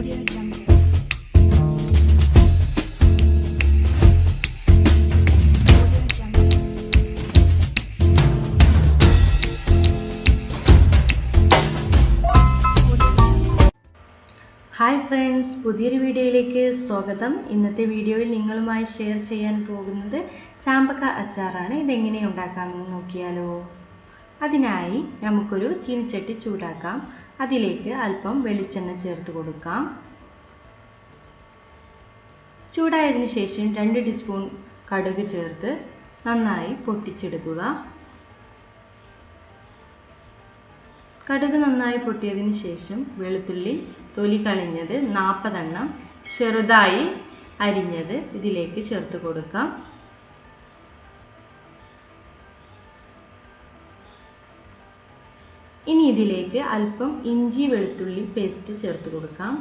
Hi friends പുതിയൊരു വീഡിയോയിലേക്ക് സ്വാഗതം. ഇന്നത്തെ വീഡിയോയിൽ നിങ്ങളുമായി ഷെയർ ചെയ്യാൻ പോകുന്നത് ചാമ്പക്ക അച്ചാറാണ്. ഇതെങ്ങനെ ഉണ്ടാക്കാമെന്ന് നോക്കിയാലോ. അതിനായി നമുക്കൊരു ചീനിച്ചട്ടി ചൂടാക്കാം. അതിലേക്ക് അല്പം വെളിച്ചെണ്ണ ചേർത്ത് കൊടുക്കാം. ചൂടായതിനു ശേഷം രണ്ട് ടീസ്പൂൺ കടുക് ചേർത്ത് നന്നായി പൊട്ടിച്ചെടുക്കുക. കടുക് നന്നായി പൊട്ടിയതിന് ശേഷം വെളുത്തുള്ളി തൊലി കളഞ്ഞത് നാൽപ്പതെണ്ണം ചെറുതായി അരിഞ്ഞത് ഇതിലേക്ക് ചേർത്ത് കൊടുക്കാം. ഇനി ഇതിലേക്ക് അല്പം ഇഞ്ചി വെളുത്തുള്ളി പേസ്റ്റ് ചേർത്ത് കൊടുക്കാം.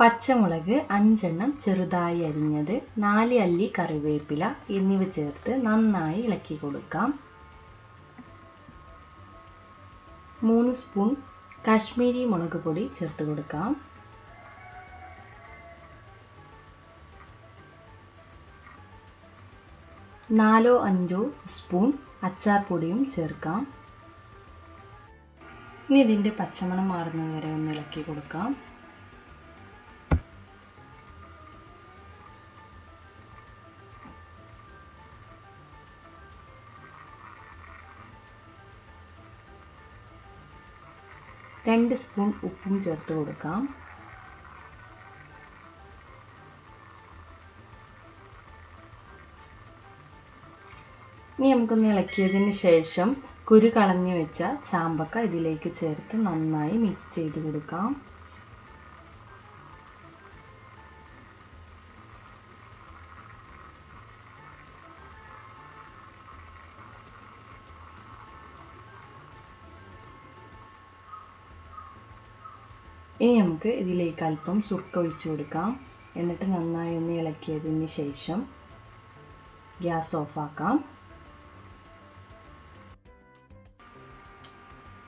പച്ചമുളക് അഞ്ചെണ്ണം ചെറുതായി അരിഞ്ഞത് നാല് അല്ലി കറിവേപ്പില എന്നിവ ചേർത്ത് നന്നായി ഇളക്കി കൊടുക്കാം. മൂന്ന് സ്പൂൺ കാശ്മീരി മുളക് പൊടി ചേർത്ത് കൊടുക്കാം. നാലോ അഞ്ചോ സ്പൂൺ അച്ചാർ പൊടിയും ചേർക്കാം. ഇനി ഇതിന്റെ പച്ചമണം മാറുന്നത് വരെ ഒന്ന് ഇളക്കി കൊടുക്കാം. രണ്ട് സ്പൂൺ ഉപ്പും ചേർത്ത് കൊടുക്കാം. ഇനി നമുക്കൊന്ന് ഇളക്കിയതിന് ശേഷം കുരു കളഞ്ഞു വെച്ച ചാമ്പക്ക ഇതിലേക്ക് ചേർത്ത് നന്നായി മിക്സ് ചെയ്ത് കൊടുക്കാം. ഇനി നമുക്ക് ഇതിലേക്ക് അല്പം സുർക്ക ഒഴിച്ചു കൊടുക്കാം. എന്നിട്ട് നന്നായി ഒന്ന് ഇളക്കിയതിന് ശേഷം ഗ്യാസ് ഓഫാക്കാം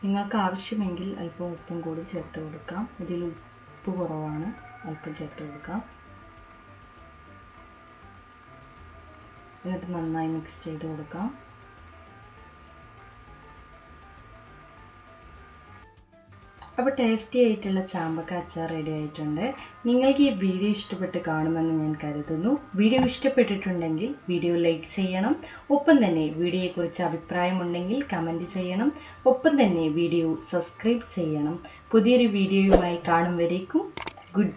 നിങ്ങൾക്ക് ആവശ്യമെങ്കിൽ അല്പം ഉപ്പും കൂടി ചേർത്ത് കൊടുക്കാം. ഇതിൽ ഉപ്പ് കുറവാണ്. അല്പം ചേർത്ത് കൊടുക്കാം. എന്നിട്ട് നന്നായി മിക്സ് ചെയ്ത് കൊടുക്കാം. അപ്പോൾ ടേസ്റ്റി ആയിട്ടുള്ള ചാമ്പക്ക അച്ചാർ റെഡി ആയിട്ടുണ്ട്. നിങ്ങൾക്ക് ഈ വീഡിയോ ഇഷ്ടപ്പെട്ട് കാണുമെന്ന് ഞാൻ കരുതുന്നു. വീഡിയോ ഇഷ്ടപ്പെട്ടിട്ടുണ്ടെങ്കിൽ വീഡിയോ ലൈക്ക് ചെയ്യണം. ഒപ്പം തന്നെ വീഡിയോയെക്കുറിച്ച് അഭിപ്രായമുണ്ടെങ്കിൽ കമന്റ് ചെയ്യണം. ഒപ്പം തന്നെ വീഡിയോ സബ്സ്ക്രൈബ് ചെയ്യണം. പുതിയൊരു വീഡിയോയുമായി കാണും വരേക്കും. ഗുഡ്